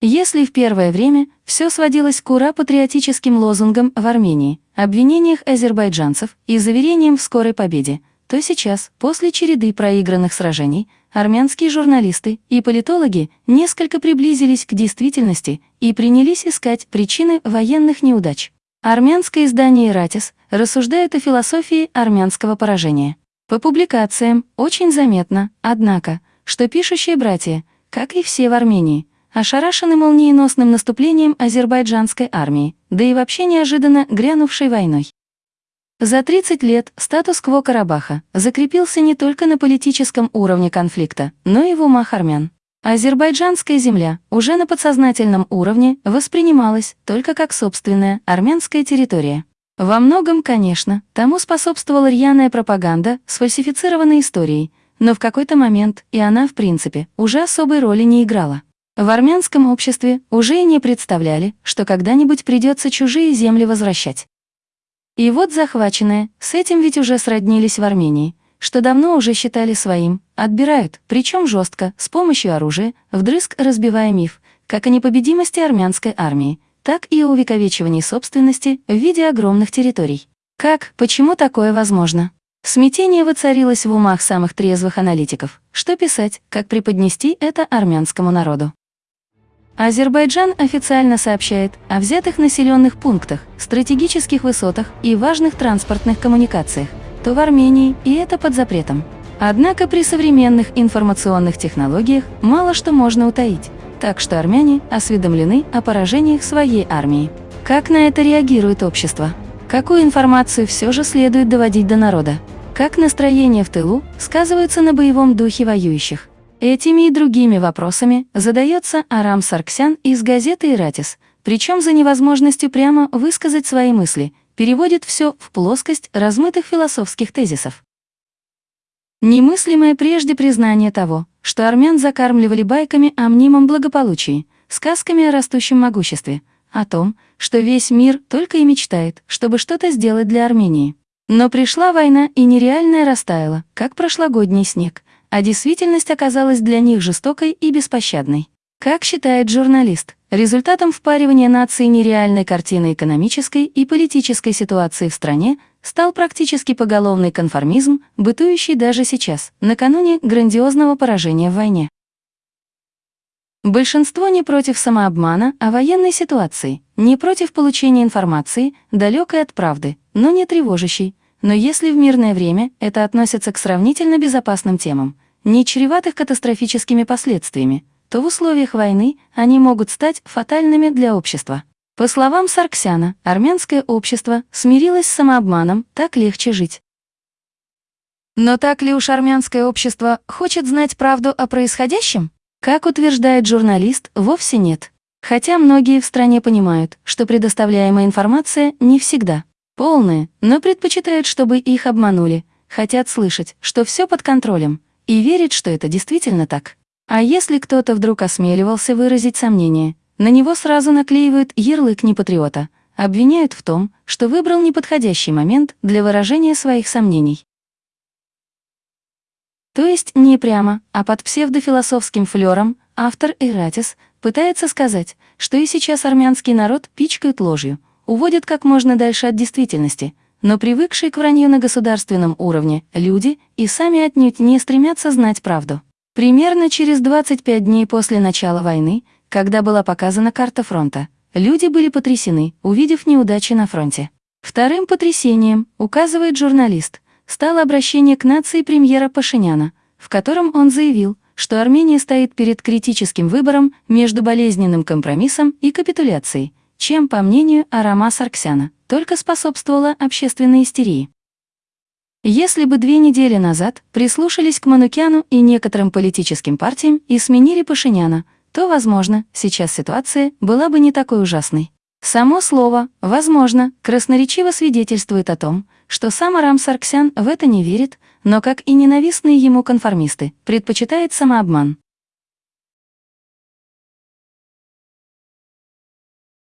Если в первое время все сводилось к ура-патриотическим лозунгам в Армении, обвинениях азербайджанцев и заверениям в скорой победе, то сейчас, после череды проигранных сражений, армянские журналисты и политологи несколько приблизились к действительности и принялись искать причины военных неудач. Армянское издание «Ратис» рассуждает о философии армянского поражения. По публикациям очень заметно, однако, что пишущие братья, как и все в Армении, ошарашены молниеносным наступлением азербайджанской армии, да и вообще неожиданно грянувшей войной. За 30 лет статус-кво Карабаха закрепился не только на политическом уровне конфликта, но и в умах армян. Азербайджанская земля уже на подсознательном уровне воспринималась только как собственная армянская территория. Во многом, конечно, тому способствовала рьяная пропаганда с фальсифицированной историей, но в какой-то момент и она, в принципе, уже особой роли не играла. В армянском обществе уже и не представляли, что когда-нибудь придется чужие земли возвращать. И вот захваченные, с этим ведь уже сроднились в Армении, что давно уже считали своим, отбирают, причем жестко, с помощью оружия, вдрызг разбивая миф, как о непобедимости армянской армии, так и о увековечивании собственности в виде огромных территорий. Как, почему такое возможно? Смятение воцарилось в умах самых трезвых аналитиков. Что писать, как преподнести это армянскому народу? Азербайджан официально сообщает о взятых населенных пунктах, стратегических высотах и важных транспортных коммуникациях, то в Армении, и это под запретом. Однако при современных информационных технологиях мало что можно утаить, так что армяне осведомлены о поражениях своей армии. Как на это реагирует общество? Какую информацию все же следует доводить до народа? Как настроение в тылу сказывается на боевом духе воюющих? Этими и другими вопросами задается Арам Сарксян из газеты «Иратис», причем за невозможностью прямо высказать свои мысли, переводит все в плоскость размытых философских тезисов. Немыслимое прежде признание того, что армян закармливали байками о мнимом благополучии, сказками о растущем могуществе, о том, что весь мир только и мечтает, чтобы что-то сделать для Армении. Но пришла война и нереальная растаяла, как прошлогодний снег, а действительность оказалась для них жестокой и беспощадной. Как считает журналист, результатом впаривания нации нереальной картины экономической и политической ситуации в стране стал практически поголовный конформизм, бытующий даже сейчас, накануне грандиозного поражения в войне. Большинство не против самообмана о военной ситуации, не против получения информации, далекой от правды, но не тревожащей, но если в мирное время это относится к сравнительно безопасным темам, не чреватых катастрофическими последствиями, то в условиях войны они могут стать фатальными для общества. По словам Сарксяна, армянское общество смирилось с самообманом, так легче жить. Но так ли уж армянское общество хочет знать правду о происходящем? Как утверждает журналист, вовсе нет. Хотя многие в стране понимают, что предоставляемая информация не всегда полные, но предпочитают, чтобы их обманули, хотят слышать, что все под контролем, и верить, что это действительно так. А если кто-то вдруг осмеливался выразить сомнение, на него сразу наклеивают ярлык непатриота, обвиняют в том, что выбрал неподходящий момент для выражения своих сомнений. То есть не прямо, а под псевдофилософским флером автор Иратис пытается сказать, что и сейчас армянский народ пичкают ложью, уводят как можно дальше от действительности, но привыкшие к вранью на государственном уровне люди и сами отнюдь не стремятся знать правду. Примерно через 25 дней после начала войны, когда была показана карта фронта, люди были потрясены, увидев неудачи на фронте. Вторым потрясением, указывает журналист, стало обращение к нации премьера Пашиняна, в котором он заявил, что Армения стоит перед критическим выбором между болезненным компромиссом и капитуляцией, чем, по мнению Арама Сарксяна, только способствовала общественной истерии. Если бы две недели назад прислушались к Манукяну и некоторым политическим партиям и сменили Пашиняна, то, возможно, сейчас ситуация была бы не такой ужасной. Само слово «возможно» красноречиво свидетельствует о том, что сам Арам Сарксян в это не верит, но, как и ненавистные ему конформисты, предпочитает самообман.